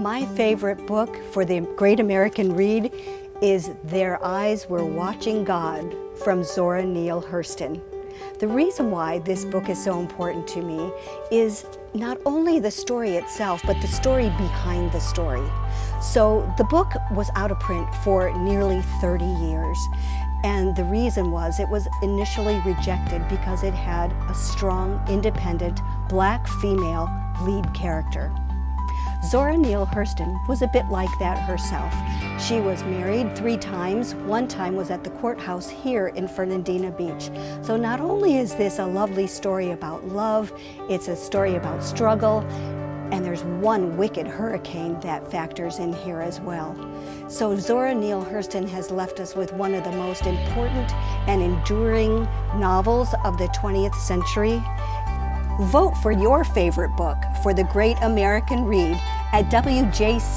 My favorite book for the Great American Read is Their Eyes Were Watching God from Zora Neale Hurston. The reason why this book is so important to me is not only the story itself, but the story behind the story. So the book was out of print for nearly 30 years. And the reason was it was initially rejected because it had a strong, independent, black female lead character. Zora Neale Hurston was a bit like that herself. She was married three times. One time was at the courthouse here in Fernandina Beach. So not only is this a lovely story about love, it's a story about struggle, and there's one wicked hurricane that factors in here as well. So Zora Neale Hurston has left us with one of the most important and enduring novels of the 20th century. Vote for your favorite book for the Great American Read at wjct.org.